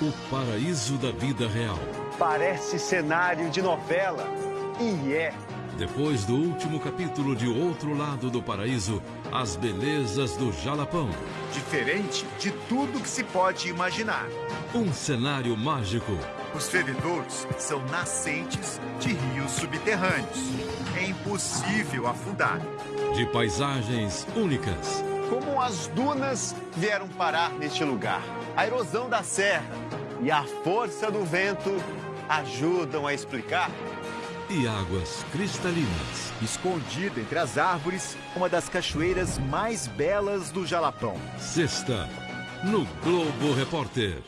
O paraíso da vida real. Parece cenário de novela. E é. Depois do último capítulo de Outro Lado do Paraíso, as belezas do Jalapão. Diferente de tudo que se pode imaginar. Um cenário mágico. Os fervedouros são nascentes de rios subterrâneos. É impossível afundar. De paisagens únicas. Como as dunas vieram parar neste lugar. A erosão da serra e a força do vento ajudam a explicar. E águas cristalinas. Escondida entre as árvores, uma das cachoeiras mais belas do Jalapão. Sexta, no Globo Repórter.